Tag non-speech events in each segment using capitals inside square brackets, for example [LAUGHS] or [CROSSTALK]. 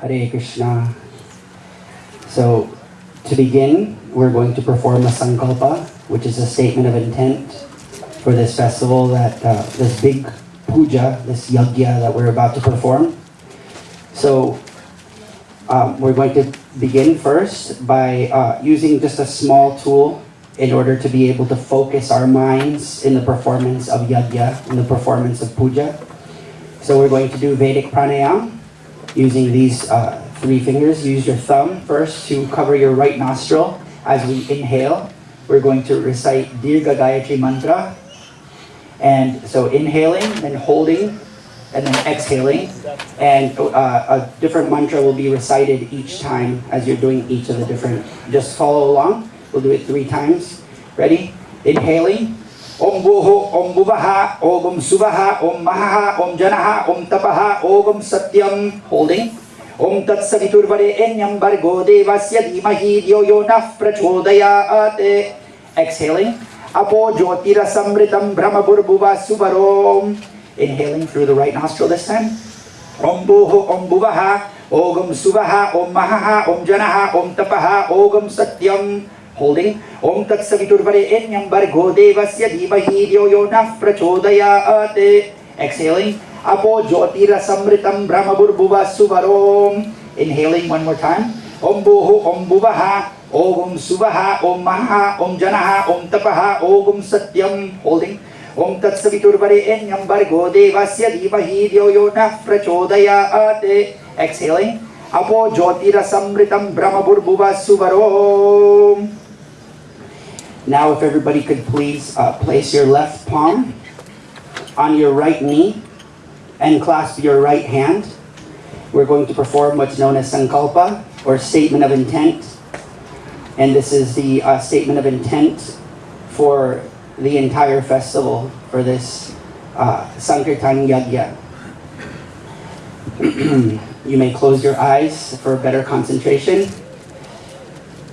Hare Krishna. So, to begin, we're going to perform a sankalpa, which is a statement of intent for this festival, that uh, this big puja, this yagya that we're about to perform. So, um, we're going to begin first by uh, using just a small tool in order to be able to focus our minds in the performance of yagya, in the performance of puja. So we're going to do Vedic pranayam using these uh, three fingers. Use your thumb first to cover your right nostril as we inhale. We're going to recite Dirga Gayatri Mantra. And so inhaling, then holding, and then exhaling. And uh, a different mantra will be recited each time as you're doing each of the different. Just follow along. We'll do it three times. Ready? Inhaling. ओम भूः ओम भुवः ओम सुवः ओम महः ओम जनः ओम तपः ओम सत्यम holding ओम तत्सवितुर्वरे एन्यम वर्गो देवस्य धीमहि धियो यो नः प्रचोदयात्। Exhaling. अपो ज्योतिरसमृतं ब्रह्मभुर्भुवः सुवरोम। Inhaling through the right nostril this time. ओम भूः ओम भुवः ओम सुवः ओम महः ओम जनः ओम तपः ओम सत्यम। Holding. Om Tat Saviturvare Enyam Bargo Devasya Dhimahi Dhyo Yo Nah Prachodayat. Exhaling. Apo Jyotira Samritam Brahma Burbhuva Suvarom. Inhaling one more time. Om Buho, Om Buvaha, Om Suvaha, Om Maha, Om Janaha, Om Tapaha, Om Satyam. Holding. Om Tat Saviturvare Enyam Bargo Devasya Dhimahi Dhyo Yo Nah Prachodayat. Exhaling. Samritam Brahma Burbhuva Suvarom. Now, if everybody could please uh, place your left palm on your right knee and clasp your right hand. We're going to perform what's known as Sankalpa, or Statement of Intent. And this is the uh, statement of intent for the entire festival, for this uh, Sankirtan Yagya. [CLEARS THROAT] you may close your eyes for better concentration.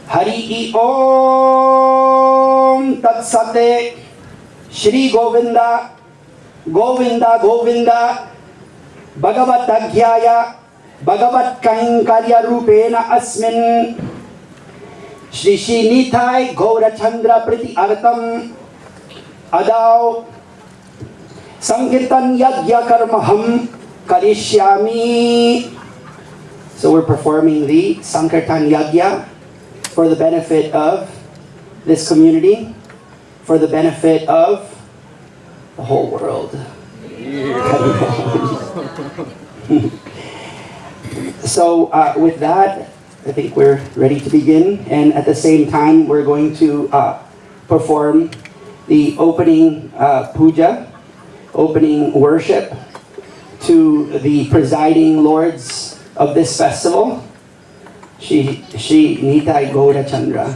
Hari Om तत्सते Shri Govind Govind Govind, भगवत अध्याय, भगवत कैंकर्य रूपेण अस्मिन्। श्री श्री नीताय गौरचंद्र प्रति अर्थम। अदाओ संकीर्तन यज्ञ कर्म हम करिष्यामि। So we're performing the Sankirtan Yagya for the benefit of this community. For the benefit of the whole world. [LAUGHS] so uh, with that, I think we're ready to begin. And at the same time, we're going to uh, perform the opening uh, puja, opening worship to the presiding lords of this festival, Shri, Shri Nitai Gaura Chandra.